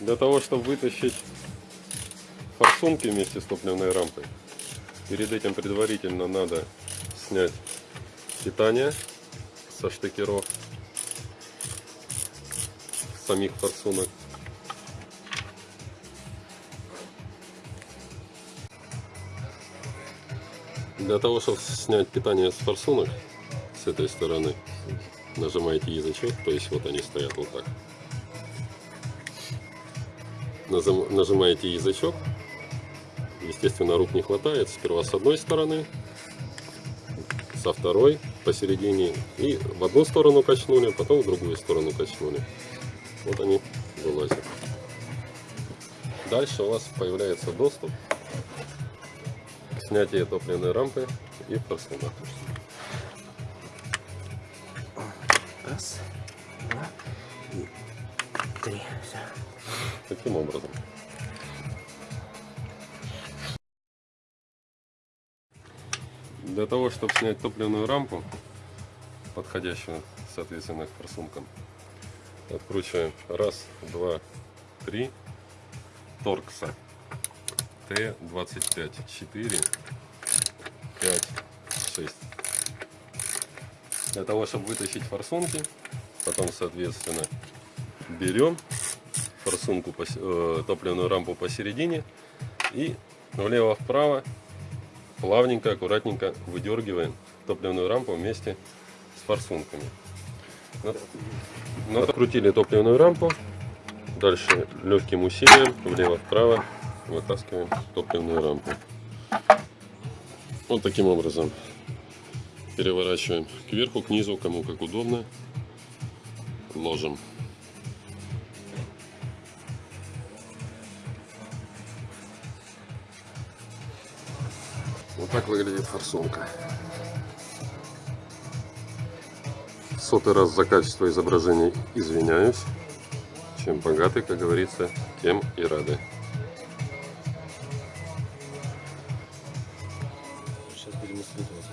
Для того, чтобы вытащить форсунки вместе с топливной рампой, перед этим предварительно надо снять питание со штекеров самих форсунок. Для того, чтобы снять питание с форсунок, с этой стороны, нажимаете язычок, то есть вот они стоят вот так. Нажимаете язычок, естественно рук не хватает, сперва с одной стороны, со второй посередине и в одну сторону качнули, потом в другую сторону качнули. Вот они вылазят. Дальше у вас появляется доступ к снятию топливной рампы и форсунок. Раз, два и три. Все. Таким образом. Для того, чтобы снять топливную рампу, подходящую, соответственно, к форсункам, откручиваем раз, два, три, торкса Т-25, 4, 5, 6. Для того, чтобы вытащить форсунки, потом, соответственно, берем форсунку, э, топливную рампу посередине и влево-вправо плавненько, аккуратненько выдергиваем топливную рампу вместе с форсунками. Над- Накрутили топливную рампу, дальше легким усилием влево-вправо вытаскиваем топливную рампу. Вот таким образом переворачиваем кверху, к низу, кому как удобно, ложим. Вот так выглядит форсунка. Сотый раз за качество изображения извиняюсь. Чем богаты, как говорится, тем и рады. Сейчас будем исследовать.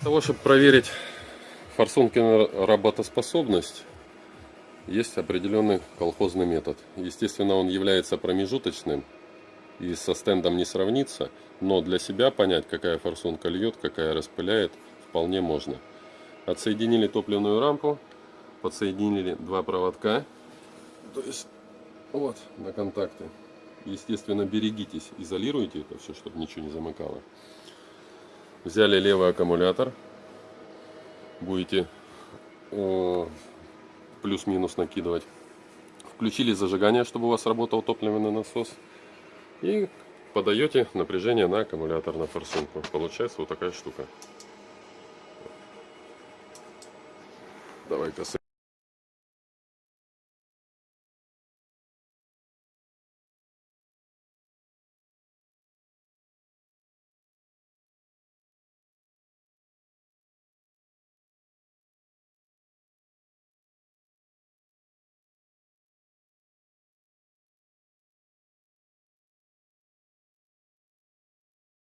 Для того, чтобы проверить форсунки на работоспособность, есть определенный колхозный метод. Естественно, он является промежуточным и со стендом не сравнится, но для себя понять, какая форсунка льет, какая распыляет, вполне можно. Отсоединили топливную рампу, подсоединили два проводка, то есть вот на контакты. Естественно, берегитесь, изолируйте это все, чтобы ничего не замыкало. Взяли левый аккумулятор. Будете э, плюс-минус накидывать. Включили зажигание, чтобы у вас работал топливный насос. И подаете напряжение на аккумулятор, на форсунку. Получается вот такая штука. Давай-ка